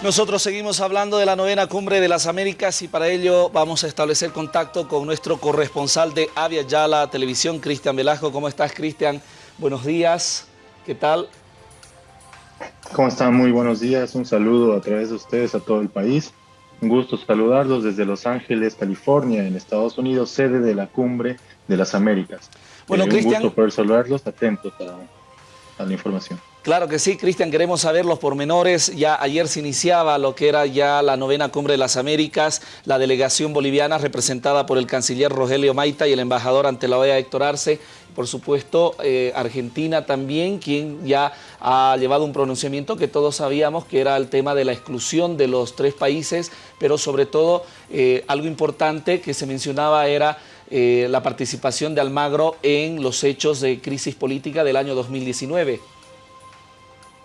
Nosotros seguimos hablando de la novena cumbre de las Américas y para ello vamos a establecer contacto con nuestro corresponsal de Avia Yala Televisión, Cristian Velasco. ¿Cómo estás, Cristian? Buenos días. ¿Qué tal? ¿Cómo están? Muy buenos días. Un saludo a través de ustedes a todo el país. Un gusto saludarlos desde Los Ángeles, California, en Estados Unidos, sede de la cumbre de las Américas. Bueno, eh, Cristian... Un gusto poder saludarlos, atentos a, a la información. Claro que sí, Cristian, queremos saber los pormenores. Ya ayer se iniciaba lo que era ya la novena cumbre de las Américas, la delegación boliviana representada por el canciller Rogelio Maita y el embajador ante la OEA Héctor Arce. Por supuesto, eh, Argentina también, quien ya ha llevado un pronunciamiento que todos sabíamos que era el tema de la exclusión de los tres países, pero sobre todo eh, algo importante que se mencionaba era eh, la participación de Almagro en los hechos de crisis política del año 2019.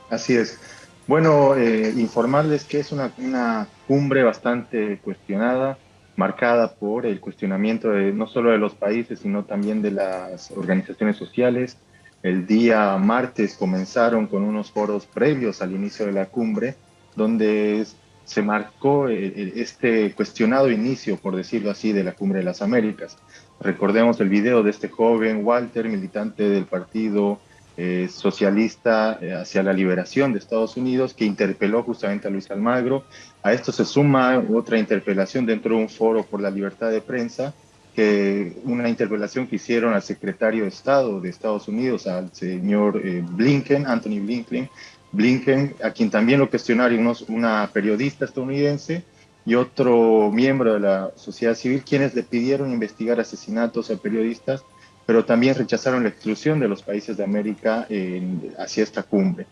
Así es. Bueno, eh, informarles que es una, una, cumbre bastante cuestionada, marcada por el cuestionamiento de, no solo de los países, sino también de las organizaciones sociales. El día martes comenzaron con unos foros previos al inicio de la cumbre, donde se marcó este cuestionado inicio, por decirlo así, de la Cumbre de las Américas. Recordemos el video de este joven Walter, militante del partido eh, socialista eh, hacia la liberación de Estados Unidos que interpeló justamente a Luis Almagro. A esto se suma otra interpelación dentro de un foro por la libertad de prensa, que una interpelación que hicieron al secretario de Estado de Estados Unidos, al señor eh, Blinken, Anthony Blinken, Blinken, a quien también lo cuestionaron una periodista estadounidense y otro miembro de la sociedad civil, quienes le pidieron investigar asesinatos a periodistas pero también rechazaron la exclusión de los países de América en, hacia esta cumbre.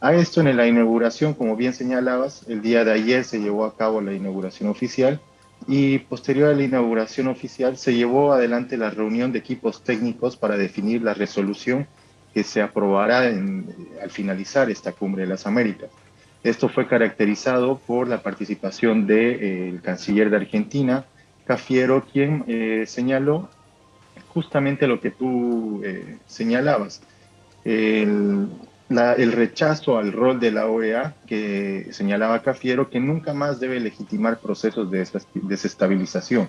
A esto en la inauguración, como bien señalabas, el día de ayer se llevó a cabo la inauguración oficial y posterior a la inauguración oficial se llevó adelante la reunión de equipos técnicos para definir la resolución que se aprobará en, al finalizar esta cumbre de las Américas. Esto fue caracterizado por la participación del de, eh, canciller de Argentina, Cafiero, quien eh, señaló justamente lo que tú eh, señalabas, el, rechazo al rol de la OEA que señalaba Cafiero, que nunca más debe legitimar procesos de desestabilización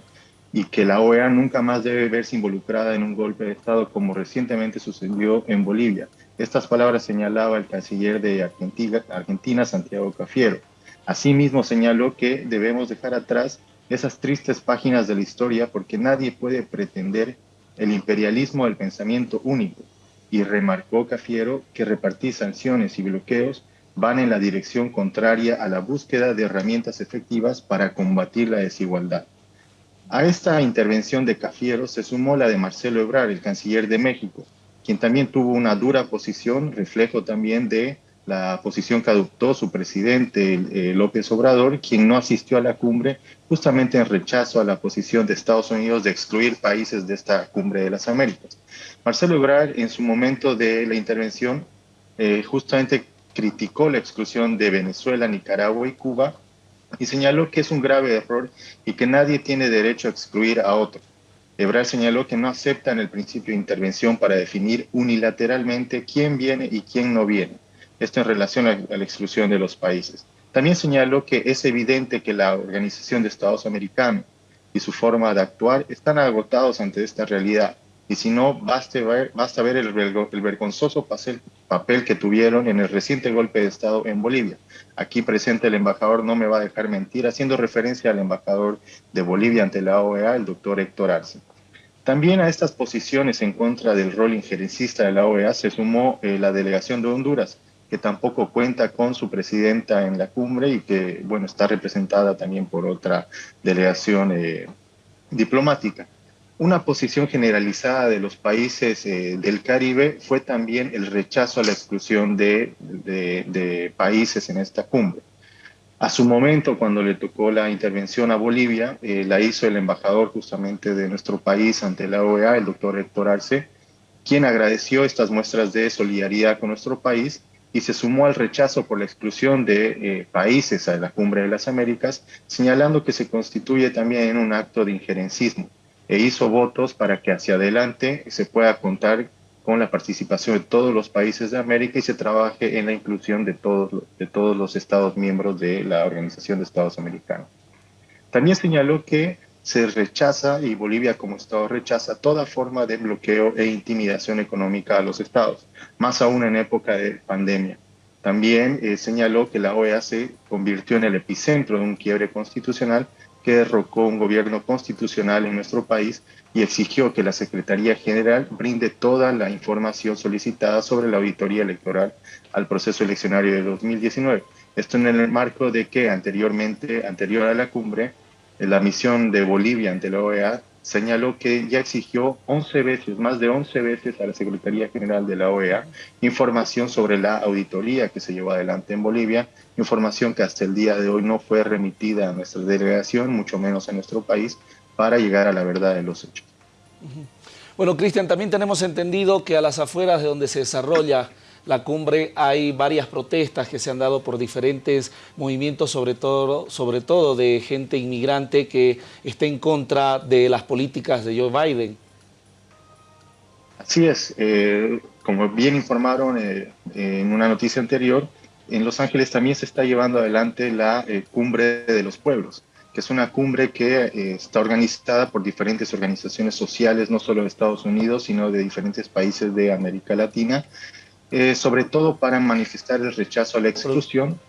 y que la OEA nunca más debe verse involucrada en un golpe de Estado como recientemente sucedió en Bolivia. Estas palabras señalaba el canciller de Argentina Santiago Cafiero. Asimismo señaló que debemos dejar atrás esas tristes páginas de la historia porque nadie puede pretender el imperialismo del pensamiento único y remarcó Cafiero que repartir sanciones y bloqueos van en la dirección contraria a la búsqueda de herramientas efectivas para combatir la desigualdad. A esta intervención de Cafiero se sumó la de Marcelo Ebrard, el canciller de México, quien también tuvo una dura posición, reflejo también de la posición que adoptó su presidente eh, López Obrador, quien no asistió a la cumbre justamente en rechazo a la posición de Estados Unidos de excluir países de esta cumbre de las Américas. Marcelo Ebrard, en su momento de la intervención, eh, justamente criticó la exclusión de Venezuela, Nicaragua y Cuba y señaló que es un grave error y que nadie tiene derecho a excluir a otro. Ebrard señaló que no aceptan el principio de intervención para definir unilateralmente quién viene y quién no viene esto en relación a, la exclusión de los países. También señaló que es evidente que la Organización de Estados Americanos y su forma de actuar están agotados ante esta realidad. Y si no, basta ver, basta ver el, vergonzoso papel, papel que tuvieron en el reciente golpe de Estado en Bolivia. Aquí presente el embajador no me va a dejar mentir, haciendo referencia al embajador de Bolivia ante la OEA, el doctor Héctor Arce. También a estas posiciones en contra del rol injerencista de la OEA se sumó eh, la delegación de Honduras, que tampoco cuenta con su presidenta en la cumbre y que, bueno, está representada también por otra delegación eh, diplomática. Una posición generalizada de los países eh, del Caribe fue también el rechazo a la exclusión de, países en esta cumbre. A su momento, cuando le tocó la intervención a Bolivia, eh, la hizo el embajador justamente de nuestro país ante la OEA, el doctor Héctor Arce, quien agradeció estas muestras de solidaridad con nuestro país y se sumó al rechazo por la exclusión de eh, países a la Cumbre de las Américas, señalando que se constituye también un acto de injerencismo e hizo votos para que hacia adelante se pueda contar con la participación de todos los países de América y se trabaje en la inclusión de todos, de todos los Estados miembros de la Organización de Estados Americanos. También señaló que se rechaza y Bolivia como Estado rechaza toda forma de bloqueo e intimidación económica a los Estados, más aún en época de pandemia. También eh, señaló que la OEA se convirtió en el epicentro de un quiebre constitucional que derrocó un gobierno constitucional en nuestro país y exigió que la Secretaría General brinde toda la información solicitada sobre la auditoría electoral al proceso eleccionario de 2019. Esto en el marco de que anteriormente, anterior a la cumbre, la misión de Bolivia ante la OEA señaló que ya exigió 11 veces, más de 11 veces a la Secretaría General de la OEA información sobre la auditoría que se llevó adelante en Bolivia, información que hasta el día de hoy no fue remitida a nuestra delegación, mucho menos a nuestro país, para llegar a la verdad de los hechos. Bueno, Cristian, también tenemos entendido que a las afueras de donde se desarrolla la cumbre hay varias protestas que se han dado por diferentes movimientos, sobre todo, sobre todo de gente inmigrante que está en contra de las políticas de Joe Biden. Así es, eh, como bien informaron eh, en una noticia anterior, en Los Ángeles también se está llevando adelante la eh, Cumbre de los Pueblos, que es una cumbre que está organizada por diferentes organizaciones sociales, no solo de Estados Unidos, sino de diferentes países de América Latina, eh, sobre todo para manifestar el rechazo a la exclusión,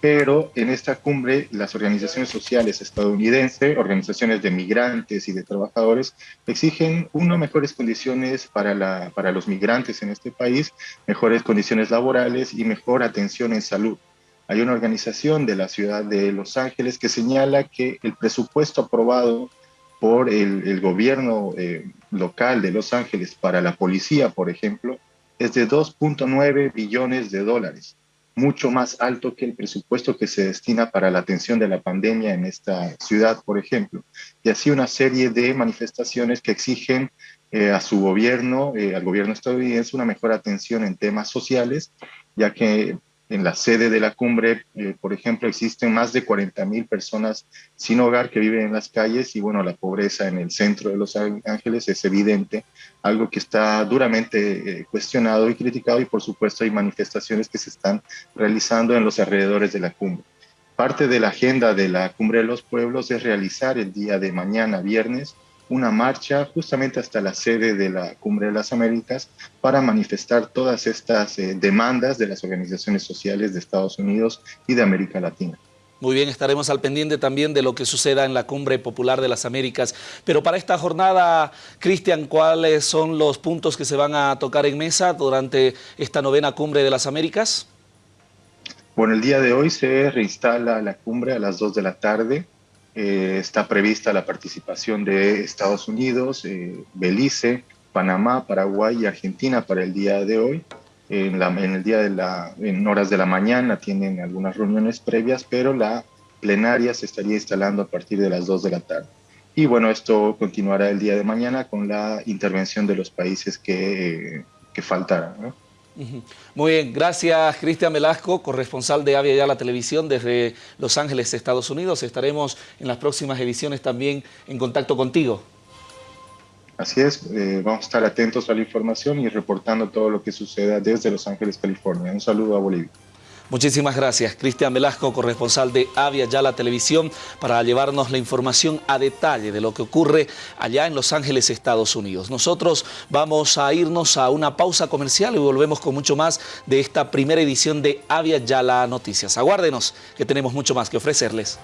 pero en esta cumbre las organizaciones sociales estadounidenses, organizaciones de migrantes y de trabajadores, exigen uno, mejores condiciones para, la, para los migrantes en este país, mejores condiciones laborales y mejor atención en salud. Hay una organización de la ciudad de Los Ángeles que señala que el presupuesto aprobado por el, gobierno eh, local de Los Ángeles para la policía, por ejemplo, es de 2.9 billones de dólares, mucho más alto que el presupuesto que se destina para la atención de la pandemia en esta ciudad, por ejemplo. Y así una serie de manifestaciones que exigen eh, a su gobierno, eh, al gobierno estadounidense, una mejor atención en temas sociales, ya que en la sede de la cumbre, eh, por ejemplo, existen más de 40 mil personas sin hogar que viven en las calles y bueno, la pobreza en el centro de Los Ángeles es evidente, algo que está duramente eh, cuestionado y criticado y por supuesto hay manifestaciones que se están realizando en los alrededores de la cumbre. Parte de la agenda de la Cumbre de los Pueblos es realizar el día de mañana, viernes, una marcha justamente hasta la sede de la Cumbre de las Américas para manifestar todas estas eh, demandas de las organizaciones sociales de Estados Unidos y de América Latina. Muy bien, estaremos al pendiente también de lo que suceda en la Cumbre Popular de las Américas. Pero para esta jornada, Cristian, ¿cuáles son los puntos que se van a tocar en mesa durante esta novena Cumbre de las Américas? Bueno, el día de hoy se reinstala la cumbre a las 2 de la tarde. Eh, está prevista la participación de Estados Unidos, eh, Belice, Panamá, Paraguay y Argentina para el día de hoy. En, el día de la, horas de la mañana tienen algunas reuniones previas, pero la plenaria se estaría instalando a partir de las 2 de la tarde. Y bueno, esto continuará el día de mañana con la intervención de los países que, que faltaran. ¿no? Muy bien, gracias Cristian Velasco, corresponsal de Avia la Televisión desde Los Ángeles, Estados Unidos. Estaremos en las próximas ediciones también en contacto contigo. Así es, eh, vamos a estar atentos a la información y reportando todo lo que suceda desde Los Ángeles, California. Un saludo a Bolivia. Muchísimas gracias, Cristian Velasco, corresponsal de Avia la Televisión, para llevarnos la información a detalle de lo que ocurre allá en Los Ángeles, Estados Unidos. Nosotros vamos a irnos a una pausa comercial y volvemos con mucho más de esta primera edición de Avia Yala Noticias. Aguárdenos, que tenemos mucho más que ofrecerles.